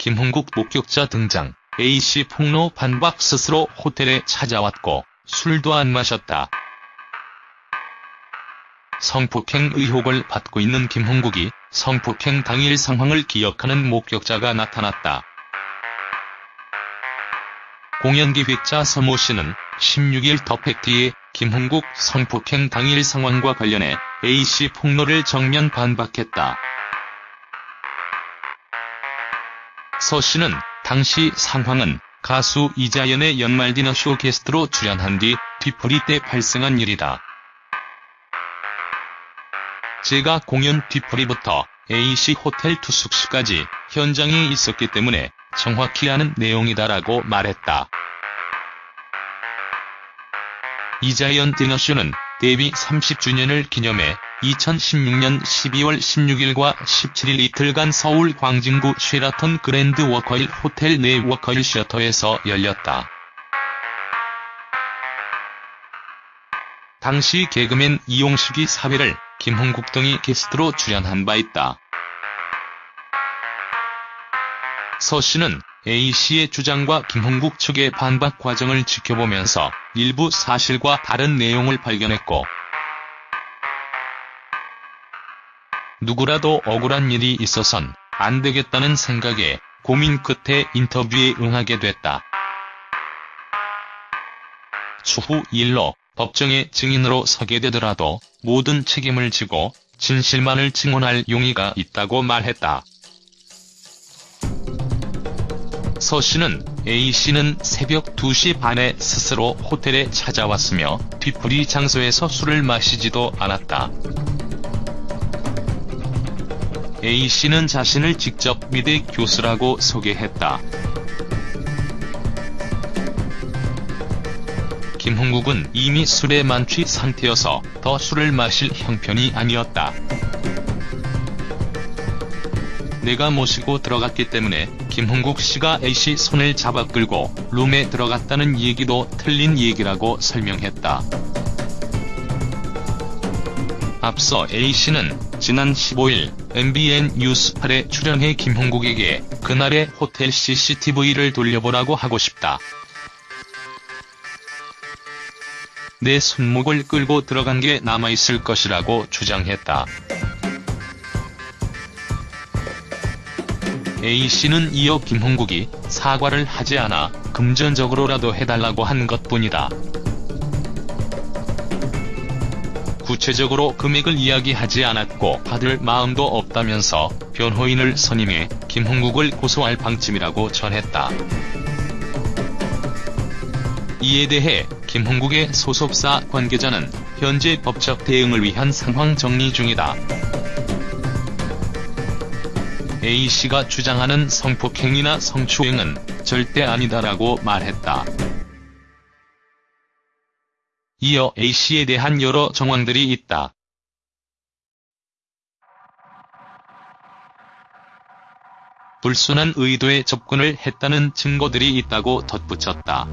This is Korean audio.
김홍국 목격자 등장, A씨 폭로 반박 스스로 호텔에 찾아왔고 술도 안 마셨다. 성폭행 의혹을 받고 있는 김홍국이 성폭행 당일 상황을 기억하는 목격자가 나타났다. 공연기획자 서모 씨는 16일 더 팩트에 김홍국 성폭행 당일 상황과 관련해 A씨 폭로를 정면 반박했다. 서 씨는 당시 상황은 가수 이자연의 연말 디너쇼 게스트로 출연한 뒤 뒤풀이 때 발생한 일이다. 제가 공연 뒤풀이부터 A씨 호텔 투숙시까지 현장에 있었기 때문에 정확히 아는 내용이다라고 말했다. 이자연 디너쇼는 데뷔 30주년을 기념해 2016년 12월 16일과 17일 이틀간 서울 광진구 쉐라턴 그랜드 워커힐 호텔 내 워커힐 씨어터에서 열렸다. 당시 개그맨 이용식이 사회를 김홍국 등이 게스트로 출연한 바 있다. 서 씨는 A씨의 주장과 김홍국 측의 반박 과정을 지켜보면서 일부 사실과 다른 내용을 발견했고 누구라도 억울한 일이 있어선 안 되겠다는 생각에 고민 끝에 인터뷰에 응하게 됐다. 추후 일로 법정에 증인으로 서게 되더라도 모든 책임을 지고 진실만을 증언할 용의가 있다고 말했다. 서 씨는 A씨는 새벽 2시 반에 스스로 호텔에 찾아왔으며 뒤풀이 장소에서 술을 마시지도 않았다. A씨는 자신을 직접 미대 교수라고 소개했다. 김홍국은 이미 술에 만취 상태여서 더 술을 마실 형편이 아니었다. 내가 모시고 들어갔기 때문에 김홍국 씨가 A씨 손을 잡아 끌고 룸에 들어갔다는 얘기도 틀린 얘기라고 설명했다. 앞서 A씨는 지난 15일 MBN 뉴스 8에 출연해 김홍국에게 그날의 호텔 CCTV를 돌려보라고 하고 싶다. 내 손목을 끌고 들어간 게 남아있을 것이라고 주장했다. A씨는 이어 김홍국이 사과를 하지 않아 금전적으로라도 해달라고 한 것뿐이다. 구체적으로 금액을 이야기하지 않았고 받을 마음도 없다면서 변호인을 선임해 김홍국을 고소할 방침이라고 전했다. 이에 대해 김홍국의 소속사 관계자는 현재 법적 대응을 위한 상황 정리 중이다. A씨가 주장하는 성폭행이나 성추행은 절대 아니다라고 말했다. 이어 A씨에 대한 여러 정황들이 있다. 불순한 의도에 접근을 했다는 증거들이 있다고 덧붙였다.